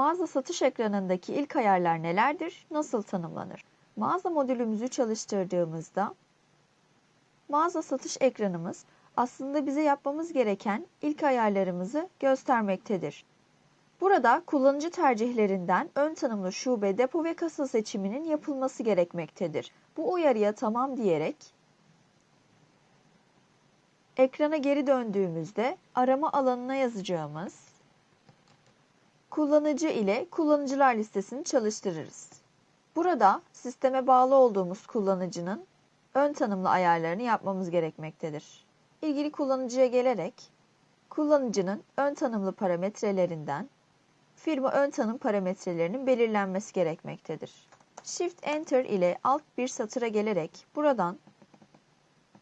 Mağaza satış ekranındaki ilk ayarlar nelerdir? Nasıl tanımlanır? Mağaza modülümüzü çalıştırdığımızda mağaza satış ekranımız aslında bize yapmamız gereken ilk ayarlarımızı göstermektedir. Burada kullanıcı tercihlerinden ön tanımlı şube, depo ve kasa seçiminin yapılması gerekmektedir. Bu uyarıya tamam diyerek ekrana geri döndüğümüzde arama alanına yazacağımız kullanıcı ile kullanıcılar listesini çalıştırırız. Burada sisteme bağlı olduğumuz kullanıcının ön tanımlı ayarlarını yapmamız gerekmektedir. İlgili kullanıcıya gelerek kullanıcının ön tanımlı parametrelerinden firma ön tanım parametrelerinin belirlenmesi gerekmektedir. Shift Enter ile alt bir satıra gelerek buradan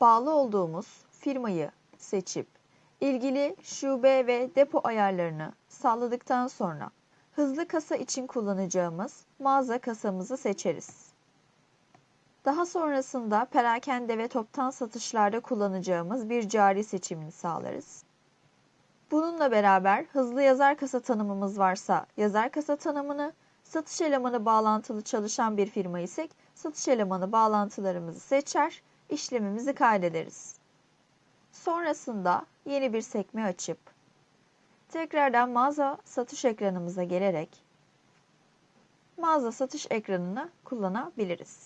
bağlı olduğumuz firmayı seçip ilgili şube ve depo ayarlarını sağladıktan sonra hızlı kasa için kullanacağımız mağaza kasamızı seçeriz. Daha sonrasında perakende ve toptan satışlarda kullanacağımız bir cari seçimini sağlarız. Bununla beraber hızlı yazar kasa tanımımız varsa yazar kasa tanımını, satış elemanı bağlantılı çalışan bir firma isek satış elemanı bağlantılarımızı seçer, işlemimizi kaydederiz. Sonrasında yeni bir sekme açıp tekrardan mağaza satış ekranımıza gelerek mağaza satış ekranını kullanabiliriz.